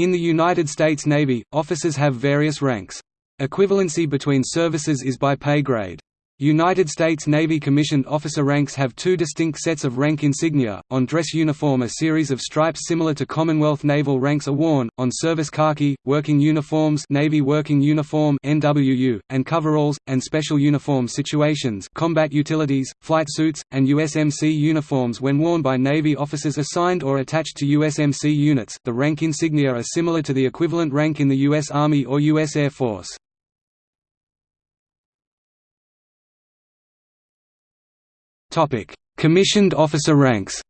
In the United States Navy, officers have various ranks. Equivalency between services is by pay grade. United States Navy commissioned officer ranks have two distinct sets of rank insignia, on dress uniform a series of stripes similar to Commonwealth naval ranks are worn, on service khaki, working uniforms Navy working uniform NWU, and coveralls, and special uniform situations combat utilities, flight suits, and USMC uniforms when worn by Navy officers assigned or attached to USMC units the rank insignia are similar to the equivalent rank in the U.S. Army or U.S. Air Force. Topic: Commissioned officer ranks.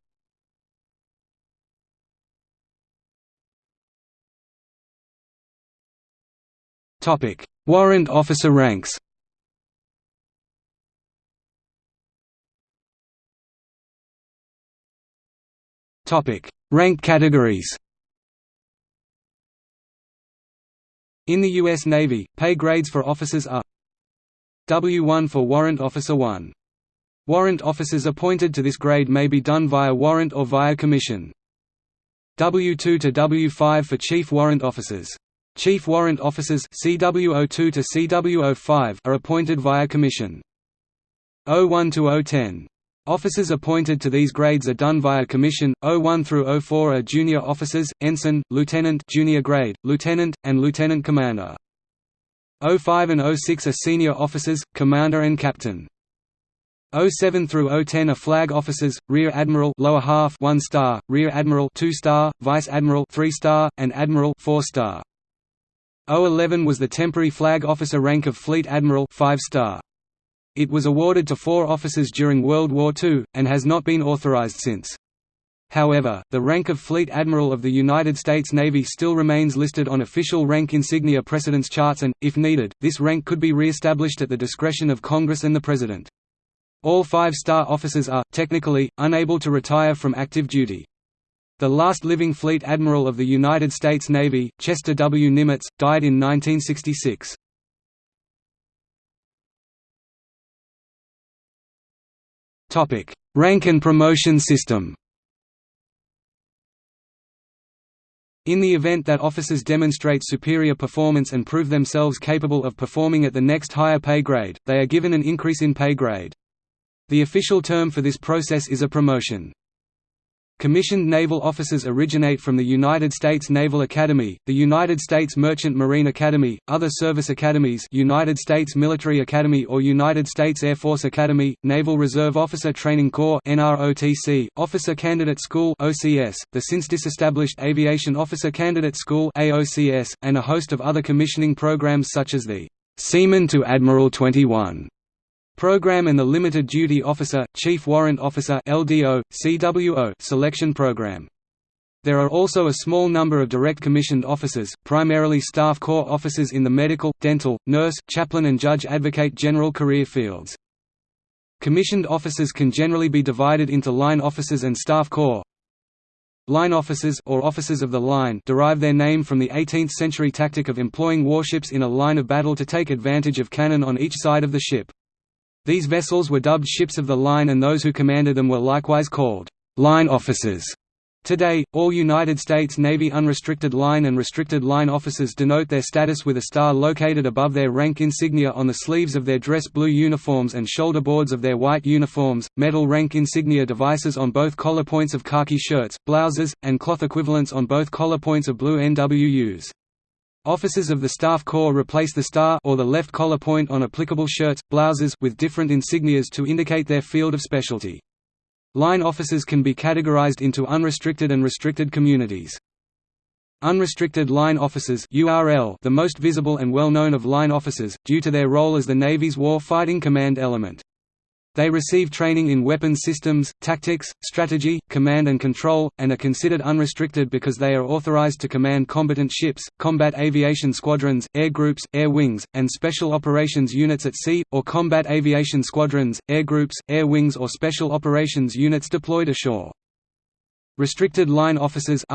Topic: Warrant officer ranks. Topic: Rank categories. In the U.S. Navy, pay grades for officers are W1 for Warrant Officer 1 Warrant officers appointed to this grade may be done via warrant or via commission. W2 to W5 for Chief Warrant Officers. Chief Warrant Officers CWO2 to CWO5 are appointed via commission. O1 to 010. Officers appointed to these grades are done via commission. O1 through O4 are junior officers, ensign, lieutenant, junior grade, lieutenant, and lieutenant commander. 05 and O6 are senior officers, commander and captain. 07 through 010 are flag officers, rear admiral lower half 1 star, rear admiral 2 star, vice admiral 3 star, and admiral 4 star. 011 was the temporary flag officer rank of fleet admiral 5 star. It was awarded to four officers during World War II, and has not been authorized since. However, the rank of Fleet Admiral of the United States Navy still remains listed on official rank insignia precedence charts and, if needed, this rank could be re-established at the discretion of Congress and the President. All five-star officers are, technically, unable to retire from active duty. The last living Fleet Admiral of the United States Navy, Chester W. Nimitz, died in 1966. Rank and promotion system In the event that officers demonstrate superior performance and prove themselves capable of performing at the next higher pay grade, they are given an increase in pay grade. The official term for this process is a promotion. Commissioned naval officers originate from the United States Naval Academy, the United States Merchant Marine Academy, other service academies United States Military Academy or United States Air Force Academy, Naval Reserve Officer Training Corps NROTC, Officer Candidate School OCS, the since disestablished Aviation Officer Candidate School AOCS, and a host of other commissioning programs such as the Seaman to Admiral 21 Program and the Limited Duty Officer, Chief Warrant Officer LDO, CWO selection program. There are also a small number of direct commissioned officers, primarily staff corps officers in the medical, dental, nurse, chaplain and judge advocate general career fields. Commissioned officers can generally be divided into line officers and staff corps. Line officers or officers of the line derive their name from the 18th-century tactic of employing warships in a line of battle to take advantage of cannon on each side of the ship. These vessels were dubbed ships of the line and those who commanded them were likewise called line officers. Today, all United States Navy unrestricted line and restricted line officers denote their status with a star located above their rank insignia on the sleeves of their dress blue uniforms and shoulder boards of their white uniforms, metal rank insignia devices on both collar points of khaki shirts, blouses, and cloth equivalents on both collar points of blue NWUs. Officers of the Staff Corps replace the star or the left collar point on applicable shirts, blouses with different insignias to indicate their field of specialty. Line officers can be categorized into unrestricted and restricted communities. Unrestricted Line Officers URL the most visible and well-known of line officers, due to their role as the Navy's war fighting command element. They receive training in weapons systems, tactics, strategy, command and control, and are considered unrestricted because they are authorized to command combatant ships, combat aviation squadrons, air groups, air wings, and special operations units at sea, or combat aviation squadrons, air groups, air wings or special operations units deployed ashore. Restricted Line Officers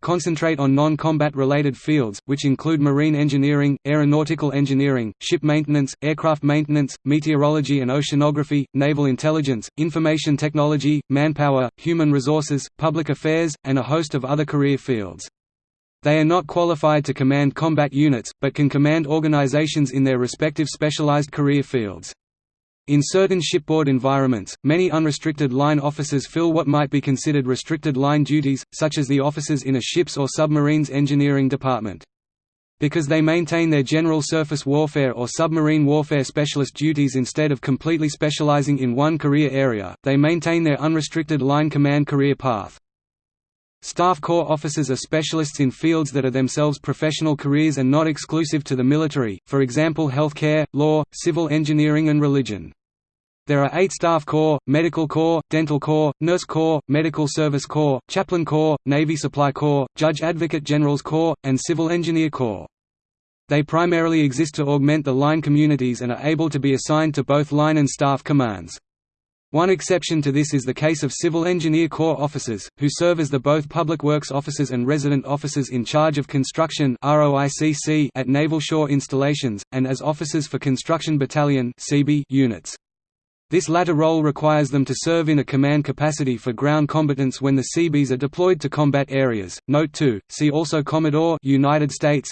concentrate on non-combat related fields, which include marine engineering, aeronautical engineering, ship maintenance, aircraft maintenance, meteorology and oceanography, naval intelligence, information technology, manpower, human resources, public affairs, and a host of other career fields. They are not qualified to command combat units, but can command organizations in their respective specialized career fields. In certain shipboard environments, many unrestricted line officers fill what might be considered restricted line duties, such as the officers in a ship's or submarine's engineering department. Because they maintain their general surface warfare or submarine warfare specialist duties instead of completely specializing in one career area, they maintain their unrestricted line command career path. Staff Corps officers are specialists in fields that are themselves professional careers and not exclusive to the military, for example healthcare, law, civil engineering and religion. There are eight Staff Corps, Medical Corps, Dental Corps, Nurse Corps, Medical Service Corps, Chaplain Corps, Navy Supply Corps, Judge Advocate General's Corps, and Civil Engineer Corps. They primarily exist to augment the line communities and are able to be assigned to both line and staff commands. One exception to this is the case of Civil Engineer Corps officers, who serve as the both Public Works officers and resident officers in charge of construction at naval shore installations, and as officers for Construction Battalion CB units. This latter role requires them to serve in a command capacity for ground combatants when the Seabees are deployed to combat areas. Note 2. See also Commodore United States.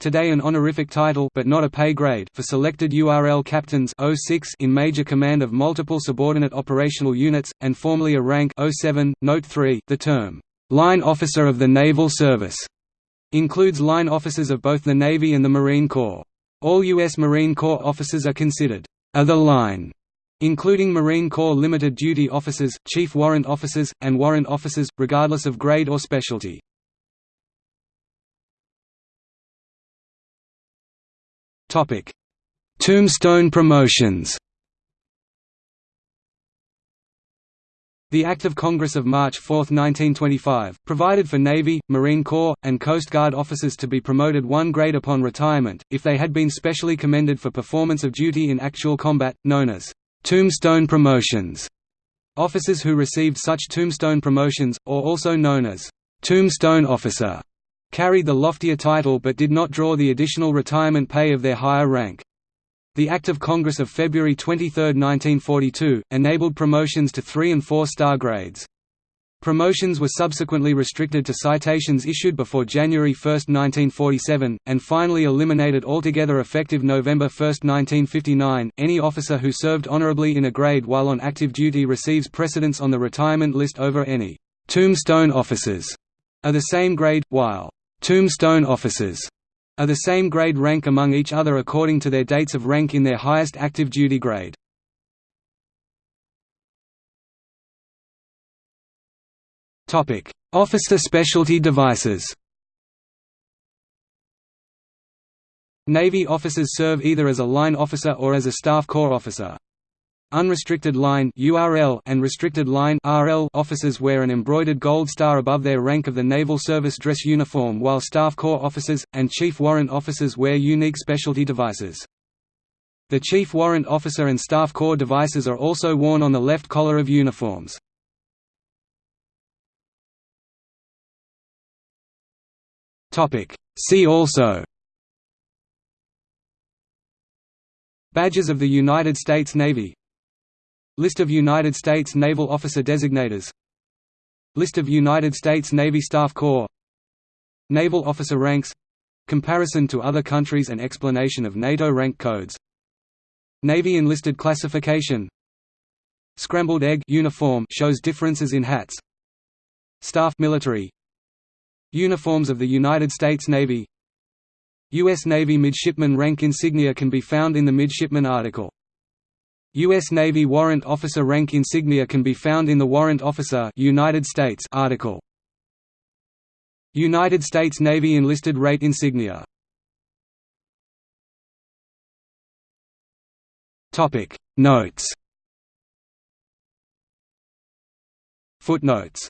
Today an honorific title but not a pay grade for selected URL captains 06 in major command of multiple subordinate operational units, and formerly a rank 07. Note 3. The term, "'Line Officer of the Naval Service' includes line officers of both the Navy and the Marine Corps. All U.S. Marine Corps officers are considered, "'a the line' including Marine Corps limited duty officers, chief warrant officers, and warrant officers, regardless of grade or specialty. Tombstone promotions The Act of Congress of March 4, 1925, provided for Navy, Marine Corps, and Coast Guard officers to be promoted one grade upon retirement, if they had been specially commended for performance of duty in actual combat, known as Tombstone promotions. Officers who received such tombstone promotions, or also known as tombstone officer, carried the loftier title but did not draw the additional retirement pay of their higher rank. The Act of Congress of February 23, 1942, enabled promotions to three- and four-star grades. Promotions were subsequently restricted to citations issued before January 1, 1947, and finally eliminated altogether effective November 1, 1959. Any officer who served honorably in a grade while on active duty receives precedence on the retirement list over any tombstone officers of the same grade, while tombstone officers are the same grade rank among each other according to their dates of rank in their highest active duty grade. Officer specialty devices. Navy officers serve either as a line officer or as a staff corps officer. Unrestricted line URL and restricted line RL officers wear an embroidered gold star above their rank of the Naval Service dress uniform while Staff Corps officers, and Chief Warrant officers wear unique specialty devices. The Chief Warrant Officer and Staff Corps devices are also worn on the left collar of uniforms. Topic. See also. Badges of the United States Navy. List of United States Naval Officer Designators. List of United States Navy Staff Corps. Naval Officer Ranks. Comparison to other countries and explanation of NATO rank codes. Navy enlisted classification. Scrambled egg uniform shows differences in hats. Staff military Uniforms of the United States Navy U.S. Navy midshipman rank insignia can be found in the midshipman article. U.S. Navy Warrant Officer rank insignia can be found in the Warrant Officer United States article. United States Navy enlisted rate insignia Notes Footnotes